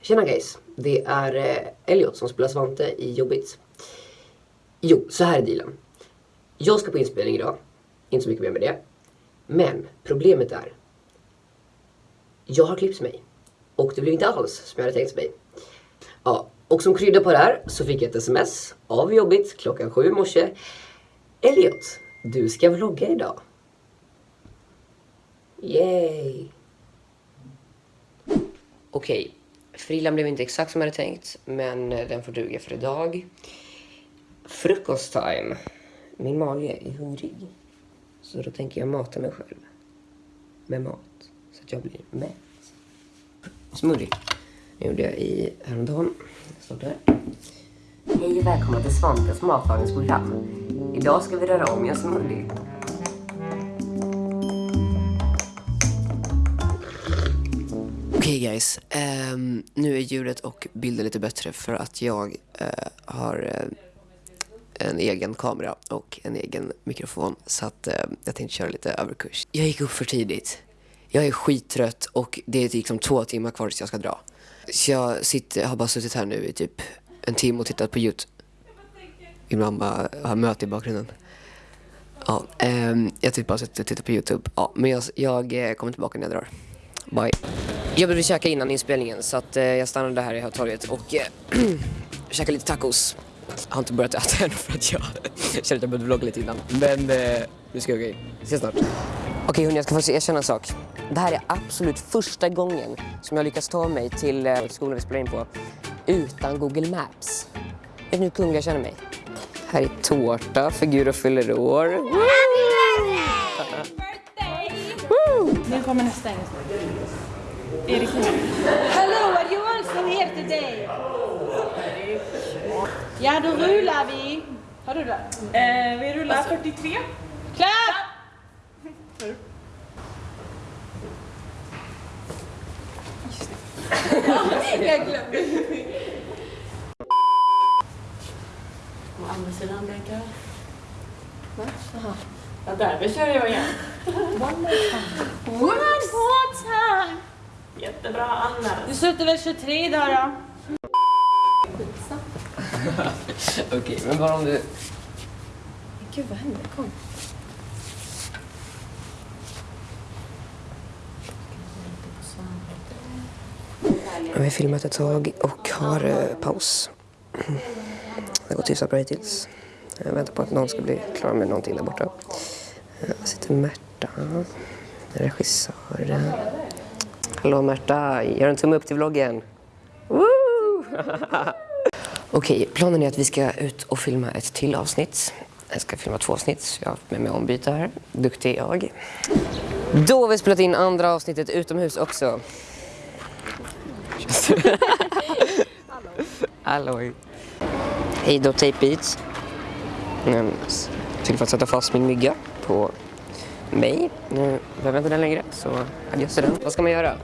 Tjena guys, det är eh, Elliot som spelar Svante i Jobbigt. Jo, så här är dealen. Jag ska på inspelning idag, inte så mycket mer med det. Men problemet är, jag har klippt mig. Och det blev inte alls som jag hade tänkt mig. Ja, och som krydda på det här så fick jag ett sms av Jobbigt klockan sju i morse. Elliot, du ska vlogga idag. Yay! Okej, frillan blev inte exakt som jag hade tänkt, men eh, den får duga för idag. Frukosttime. Min mage är hungrig. Så då tänker jag mata mig själv med mat. Så att jag blir mätt. Smoothie. Det gjorde jag i häromdagen. Det står där. Hej och välkomna till Svantes matlagningsprogram. Idag ska vi röra om i en smoothie. Guys, um, nu är ljudet och bilden lite bättre för att jag uh, har uh, en egen kamera och en egen mikrofon så att uh, jag tänkte köra lite överkurs. Jag gick upp för tidigt. Jag är skittrött och det är liksom två timmar kvar tills jag ska dra. Så jag sitter, har bara suttit här nu i typ en timme och tittat på Youtube. Min mamma har möte i bakgrunden. Ja, um, jag typ bara suttit och tittat på Youtube. Ja, men jag, jag kommer tillbaka när jag drar. Bye. Jag behövde käka innan inspelningen så att eh, jag stannade här i Hötorget och eh, käkade lite tacos. Jag har inte börjat äta än för att jag kände att jag behövde vlogga lite innan. Men eh, nu ska jag gå in. Ses snart. Okej okay, hörni, jag ska faktiskt erkänna en sak. Det här är absolut första gången som jag lyckas ta mig till eh, skolan vi spelar in på utan Google Maps. Vet ni hur kunglig jag känner mig? Här är tårta för Guro fyller år. Nu kommer nästa engelska. Hello, are you also here today? Ja, då rullar vi. Har du rullat? Eh, vi rullar 43. Klart! Jag glömde. Andra sidan. Va? Jaha. Ja, där vi kör jag igen. One more time. Jättebra, Anna. Du slutar väl 23 idag då? Okej, okay, men bara om du... Gud, vad händer? Kom. Vi har filmat ett tag och har uh, paus. Det har gått hyfsat bra hittills. Jag väntar på att någon ska bli klar med någonting där borta. Här sitter Märta, regissören. Hallå Märta, gör en tumme upp till vloggen. Okej, okay, planen är att vi ska ut och filma ett till avsnitt. Jag ska filma två avsnitt, så jag har med mig ombyte här. Duktig jag. Då har vi spelat in andra avsnittet utomhus också. Hallå. Hej då Tape Beats. Ehm, till för att sätta fast min mygga på mig. Nu behöver jag inte den längre, så adjöss den. Vad ska man göra?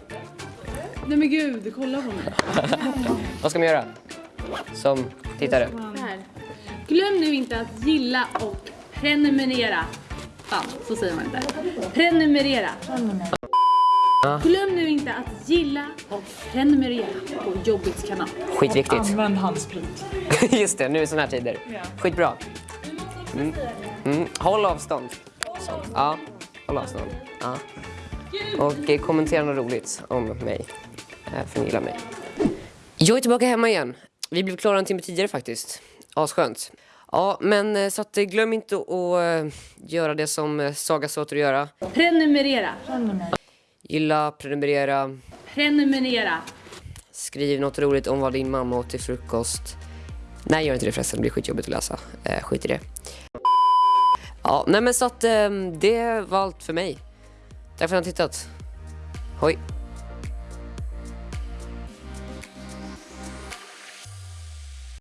Nej men gud, kolla på mig. Vad ska man göra? Som tittare? Glöm nu inte att gilla och prenumerera. Fan, så säger man inte. Prenumerera. Glöm nu inte att gilla och prenumerera på Jobbits kanal. Skitviktigt. Använd handsprit. Just det, nu i såna här tider. Skitbra. Mm. Mm. Håll avstånd. Sånt. Ja, håll avstånd. Ja. Och eh, kommentera något roligt om mig. Eh, för ni gillar mig. Jag är tillbaka hemma igen. Vi blev klara en timme tidigare faktiskt. Asskönt. Ja, men eh, så att, glöm inte att göra det som Saga sa att göra. Prenumerera. Gilla, prenumerera. Prenumerera. Skriv något roligt om vad din mamma åt till frukost. Nej, gör inte det förresten. Det blir skitjobbigt att läsa. Eh, skit i det. Ja, nej men så att eh, det var allt för mig. Tack för att ni har tittat. Hoj!